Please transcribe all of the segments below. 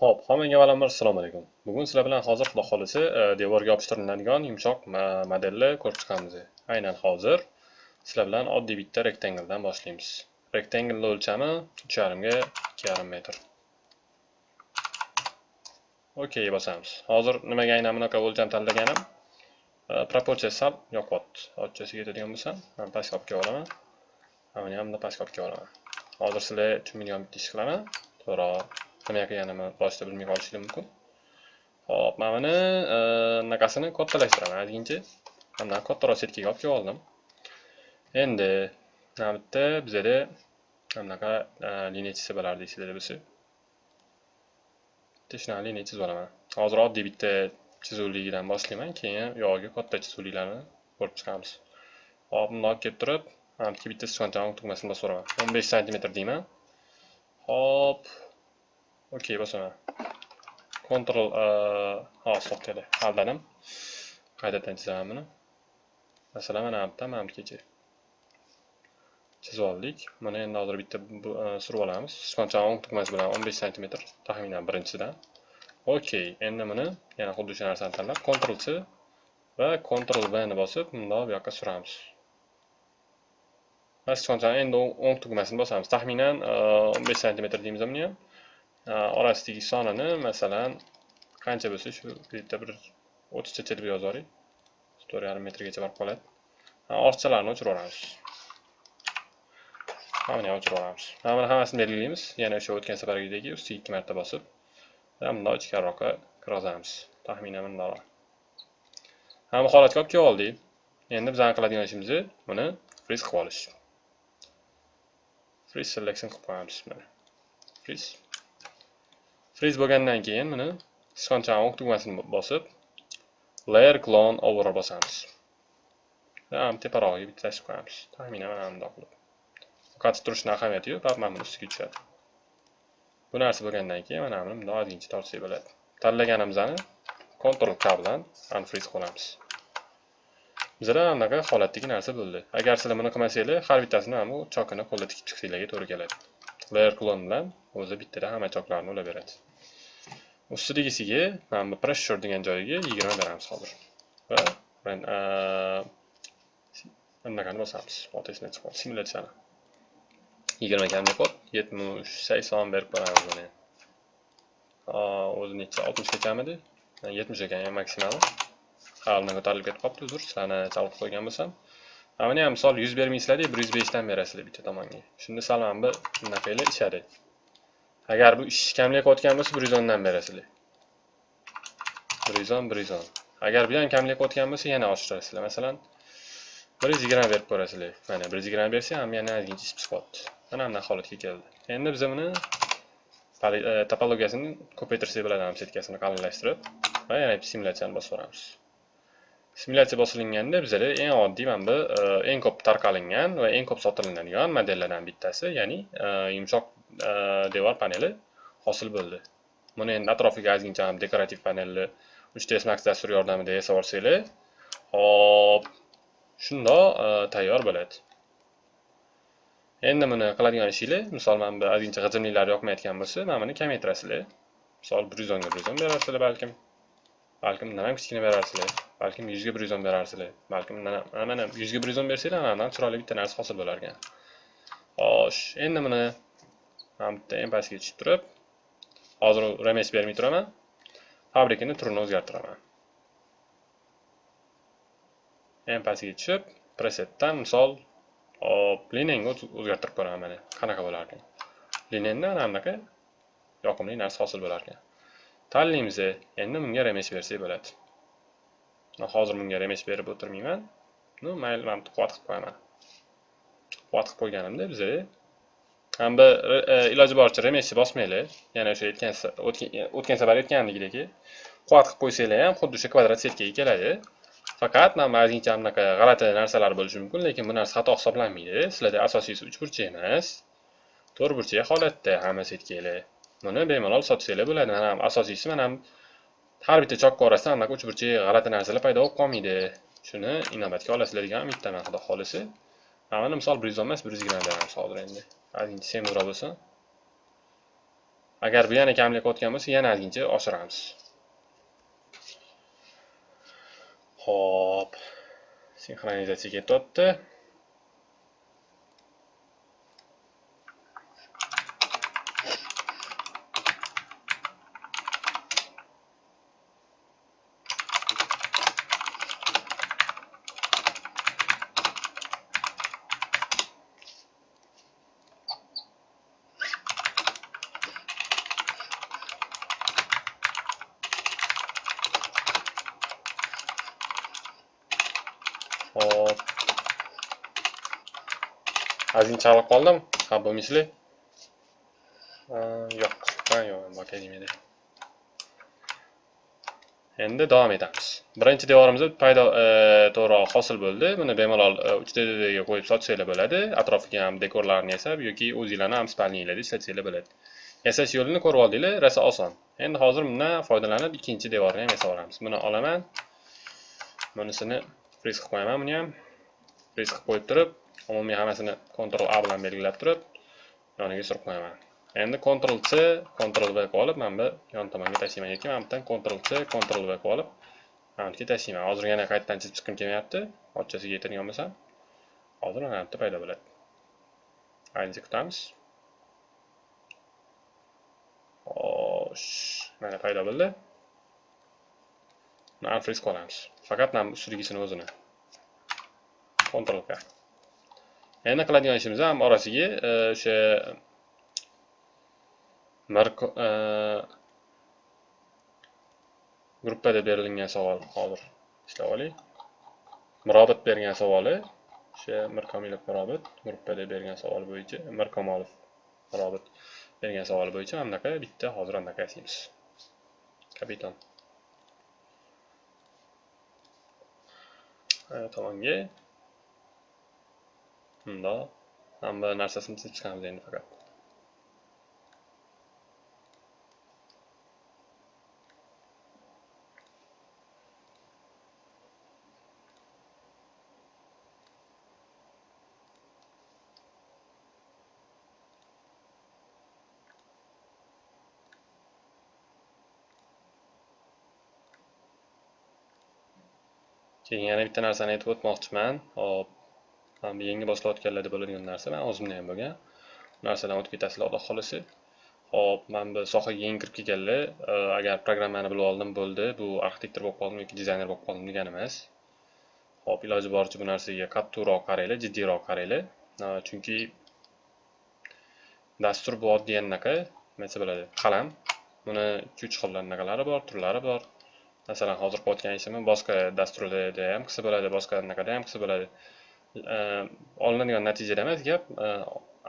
Xo'p, hammaga avvalambor assalomu alaykum. Bugun sizlar bilan hozir xudo xolisi e, devorga yopishtiriladigan yumshoq modelni ko'rib chiqamiz. Aynan hozir sizlar bilan oddiy bitta rektangldan boshlaymiz. Rektanglning o'lchami 3,5 ga 2,5 metr. Okey bosamiz. Hozir nimaga aynan bunaqa o'lcham tanlaganim? e, Proporsiya sal yoqyapti. Ochchasiga yetadigan bo'lsam, men pastga olib kelib olaman. Mana ham bunday pastga olib kelib olaman. Hozir sizlar tushunmaydigan bitta ish qilaman. To'g'ri nima qilganimni boshida bilmay qolishingiz mumkin. Xo'p, mana buni anaqasini e, bunaqasini kattalashtiraman ozgincha. Mana kattaroq setkaga olib kelib oldim. Endi mana bitta bizada bunaqa e, liniya chizsa bo'lardi deysizlar bo'lsa. Bitta shunaqa liniya chizib olaman. Hozir oddiy bitta chizuvligidan boshlayman, keyin uyog'iga katta chizuvliklarni ko'rib chiqamiz. Hop, bundoq kelib turib, mana bitta bitta sichqonchani tugmasini bosib o'raman. 15 sm deyman. Hop, Okey, bosaman. Ctrl ha, to'xtadi. Aldadim. Qaytadan chizaman buni. Masalan, mana bu yerda mana kecha chizib oldik. Buni endi hozir bitta surib olamiz. Sichqonchani o'ng tugmasi bilan 15 sm taxminan birinchisidan. Okey, endi buni yana xuddi shu narsani tanlab Ctrl C va Ctrl V ni bosib, bundoq bu yoqqa suramiz. Va sichqonchani endi o'ng tugmasini bosamiz. Taxminan 15 sm deymiz buni ham. Э, Orasidagi sonini masalan qancha bo'lsa shu yerda bir 30 chacha deb yozib yuboring. 4,5 metrgacha borib qoladi. Ha, o'chirib yuboramiz. Mana buni o'chirib yuboramiz. Mana buni hammasini belgilaymiz. Yana o'sha o'tgan safargidagi ustiga ikki marta bosib, va bundoq ichkariroqqa kirgizamiz. Taxminan bundoq. bu holatga olib kelib oldik. Endi bizani qiladigan ishimiz buni freeze qilib olish. Freeze selection qilib qo'yamiz mana. Freeze Freeze bo'lgandan keyin buni sichqonchani o'q tugmasini bosib, layer clone over bosamiz. teparog'iga bitta tashlab qo'yamiz. Taxminan mana bundoq qilib. qaytib turishning ahamiyati yo'q, faqat mana buni ustiga tushadi. Bu narsa bo'lgandan keyin mana buni bundoq ozgincha tortsak bo'ladi. Tanlaganimizni Ctrl K bilan unfreeze qilamiz. Bizda anaqa holatdagi narsa bo'ldi. Agar sizlar buni qilmasanglar, har bittasini ham bu chokini qo'lda tikib chiqsanglarga to'g'ri keladi. Layer clone bilan o'zi bittada hamma choklarni ulab beradi. Ustidagisiga mana bu pressure degan joyiga 20 beramiz hozir. Va men bunaqani bosamiz. Otasidan chiqib simulyatsiyani. 20 kamga qo'yib 70, 80 berib qo'yamiz buni. O'zi necha 60 gachamidi? 70 ekan maksimali. Ha, undan ko'tarilib ketib qolibdi, uzr, sizlarni chalib qo'ygan bo'lsam. Mana buni ham misol 100 bir 105 dan berasizlar bitta tomonga. Shunda sal mana bu bunaqaylar ishadi. Agar bu ish kamlik o'tgan bo'lsa 110 dan berasizlar. 110, 110. Agar bu ham kamlik o'tgan bo'lsa yana oshirasizlar. Masalan, 120 berib ko'rasizlar. Mana 120 bersa ham yana ozgincha isib chiqyapti. Mana bunday holatga keldi. Endi biz buni e, topologiyasini ko'paytirsak bo'ladi, ham setkasini qalinlashtirib va yana simulyatsiyani bosib yuboramiz Simulyatsiya bosilinganda bizada eng oddiy mana bu e, eng ko'p tarqalingan va eng ko'p sotilinadigan modellardan bittasi, ya'ni e, yumshoq devor paneli hosil bo'ldi. Buni endi atrofiga ozgincha ham dekorativ panelni 3ds Max dasturi yordamida yasab olsanglar, hop, shundoq э, tayyor bo'ladi. Endi buni qiladigan ishinglar, misol mana bu ozgincha g'ijimliklar yoqmayotgan bo'lsa, mana buni kamaytirasizlar. Misol 110 ga 110 berasizlar balkim. Balkim undan ham kichkina berasizlar. Balkim 100 ga 110 berasizlar. Balkim mana mana 100 ga 110 bersanglar, mana bundan chiroyli bitta narsa hosil bo'lar ekan. Xo'sh, endi buni ham bitta pastga tushib turib, hozir remes bermay turaman. Fabrikani turini o'zgartiraman. ham pastga tushib, presetdan misol hop, liniyani o'zgartirib ko'raman mana. Qanaqa bo'lar ekan? Linendan mana bunaqa yoqimli narsa hosil bo'lar ekan. Tanlaymiz. Endi bunga remes bersak bo'ladi. Men hozir bunga remes berib o'tirmayman. Ну, mayli, men quvvat qilib qo'yaman. Quvvat qilib qo'yganimda bizga ham bir e, e, iloji boricha remesni bosmanglar. Yana o'sha aytgan e, o'tgan safar aytgandagidek quvvat qilib qo'ysanglar ham xuddi o'sha kvadrat setkaga keladi. Faqat mana ozgincha bunaqa g'alati narsalar bo'lishi mumkin, lekin bu narsa xato hisoblanmaydi. Sizlarda asosiysi uchburchak emas, to'rtburchak holatda hamma setkalar. Buni bemalol sotsanglar bo'ladi. Mana asosiysi mana har bitta chokka orasida anaqa uchburchak g'alati narsalar paydo bo'lib qolmaydi. Shuni inobatga olasizlar degan umiddaman, xudo xolisi. Mana misol 110 emas, 120 beramiz hozir endi. Ozgincha semizroq bo'lsin. agar bu yana kamlik o'tgan bo'lsa yana ozgincha oshiramiz Hop. Sinxronizatsiya ketyapti. Hop. Azin chalib qoldim. Ha, bo'lmaysizlar. Yo'q. Ha, yo'q, bak. Endi davom etamiz. Birinchi devorimizda paydo e, to'g'riroq hosil bo'ldi. Buni bemalol e, 3D'ga qo'yib sotsanglar bo'ladi. Atrofiga ham dekorlarni yasab yoki o'zinglarni ham spalninglarda ishlatsanglar bo'ladi. Yasash yo'lini ko'rib oldinglar, rosa oson. Endi hozir bundan foydalanib ikkinchi devorni ham yasab olamiz. Buni olaman. Bunisini risk qo'yaman buni ham. risk qo'yib turib, umumiy hammasini Ctrl A bilan belgilab turib, yoniga surib qo'yaman. Endi Ctrl C, Ctrl V qilib olib, mana bu yon tomonga tashlayman yoki mana bundan Ctrl C, Ctrl V qilib olib, mana tashlayman. Hozir yana qaytadan chizib chiqqim kelmayapti. Ochchasiga yetirgan bo'lsam, hozir mana bitta paydo bo'ladi. Ayni kutamiz. Xo'sh, mana paydo bo'ldi. Buni unfreeze qilamiz. Faqat mana ustidagisini o'zini. Ctrl K. Endi qiladigan ishimiz ham orasiga e, o'sha e, gruppada berilgan savol hozir ishlab oling. Mirobit bergan savoli o'sha Mirkomilov Mirobit gruppada bergan savol bo'yicha Mirkomolov Mirobit bergan savol bo'yicha mana bitta hozir anaqa yasaymiz. Kapitan. Tomonga Bunda. hamma narsasini chizib chiqamiz endi faqat keyin yana bitta narsani aytib o'tmoqchiman. Hop yangi boshlayotganlarda bo'ladigan narsa man o'zimda ham bo'lgan. Narsadan o'tib ketasizlar xudo xohlasa hop man bu sohaga yangi kirib kelganlar e, agar programmani bilib oldim bo'ldi. Bu arxitektor bo'lib qoldim yoki dizayner bo'lib qoldim degani emas hop iloji boricha bu narsaga qattiqroq qaranglar jiddiyroq qaranglar. E, chunki dastur bu oddiy anaqa nima desa bo'ladi qalam. Buni ikki uch xil anaqalari bor turlari bor. Masalan hozir qo'yayotgan ishimni boshqa dasturlarda ham qilsa bo'ladi boshqa anaqada ham qilsa bo'ladi. E, olinadigan natijada emas gap e,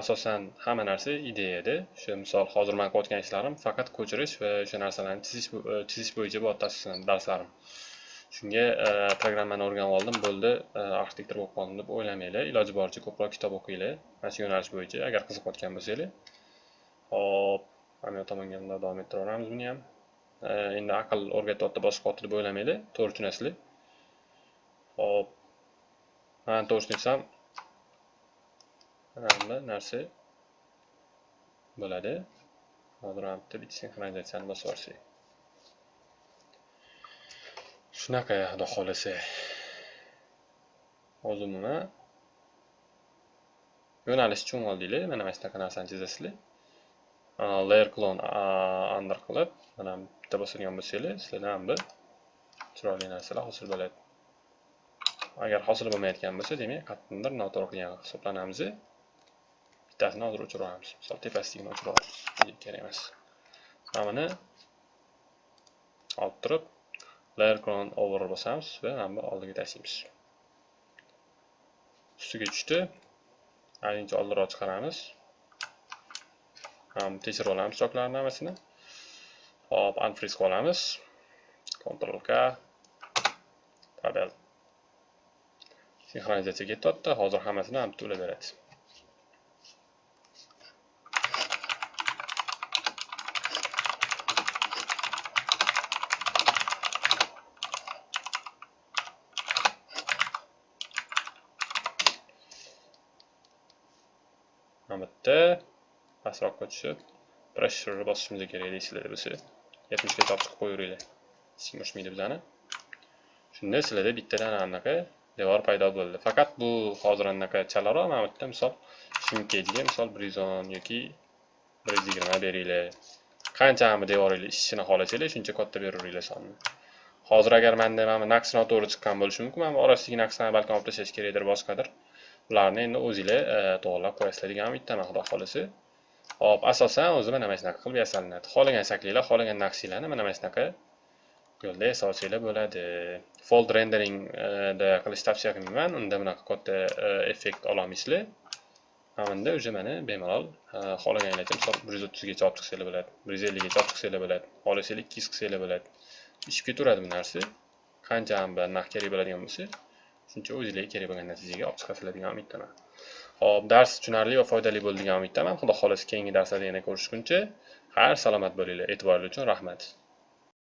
asosan hamma narsa ideyada o'sha misol hozir man qilayotgan ishlarim faqat ko'chirish va o'sha narsalarni chizish e, chizish bo'yicha bo'lyapti asosan darslarim. Shunga programmani o'rganib oldim bo'ldi arxitektor bo'lib qoldim deb o'ylamanglar. Iloji boricha ko'proq kitob o'qinglar mana shu yo'nalish bo'yicha agar qiziqayotgan bo'lsanglar. Hop mana bu tomonga davom ettiraveramiz buni ham? Э, endi aql o'rgatyapti boshqa deb o'ylamaydi. To'g'ri tushunasizlar. Hop mana to'g'ri tushunsam mana narsa bo'ladi. Hozir mana bitta bitta sinxronizatsiyani bosib yuborsak. Shunaqa xudo xohlasa. Hozir umuman yo'nalish tushunib oldinglar mana mana shunaqa narsani chizasizlar. Layer clone under qilib mana bitta bosadigan bo'lsanglar sizlarda ham bir chiroyli narsalar hosil bo'ladi. Agar hosil bo'lmayotgan bo'lsa demak qayerdandir noto'g'ri qilgan hisoblanamiz. Bittasini hozir o'chirib yuboramiz misol tepasidagini o'chirib yuboramiz kerak emas. Mana buni olib turib layer clone over bosamiz va mana bu oldiga tashlaymiz. Ustiga tushdi. Ayincha oldinroq chiqaramiz. Um, tekshirib olamiz choklarni hammasini hop unfreeze qilib olamiz ctrl k. Panel sinxronizatsiya ketyapti hozir hammasini ham bitta ulaveradi mana bitta pastroqqa tushib pressure bosishimiz kerak sizlarda bo'lsa 70 gacha chiqib qo'yaveringlar hech kim bizani shunda sizlarda bittadan anaqa devor paydo bo'ldi. Faqat bu hozir anaqa chalaroq mana bu yerda misol shimkejga misol bir yuz o'n yoki bir yuz yigirma beringlar. Qancha devoringiz ishini xohlasanglar shuncha katta beraveringlar sonni hozir agar manda mana bu naqs noto'g'ri chiqqan bo'lishi mumkin mana bu orasidagi naqslarni balkim olib tashlash kerakdir boshqadir. Ularni endi o'zinglar e, to'g'irlab qo'yasizlar degan umiddaman xudo xohlasa. Hop asosan o'zi mana mana shunaqa qilib yasalinadi xohlagan shaklinglar xohlagan naqshinglarni mana mana shunaqa yo'lda yasolsanglar bo'ladi. Fold renderingda e, qilish tavsiya qilmayman unda bunaqa katta e, effekt ololmaysizlar. Mana bunda уже mana bemalol e, xohlaganinglarcha misol bir yuz o'ttizgacha olib chiqsanglar bo'ladi bir yuz ellikgacha olib chiqsanglar bo'ladi xohlasanglar ikki yuz qilsanglar bo'ladi. Ishib ketaveradi bu narsa. Qancha ham bir narx kerak bo'ladigan bo'lsa shuncha o'zinglarga kerak bo'lgan natijaga olib chiqasizlar degan umiddaman. خب درس چنرلی و فایده لی بولدیگم امیدتم هم خدا خالص که اینگه درس دیگه یعنی نکرش کنچه. هر سلامت بولیله اتبار لیچون رحمت.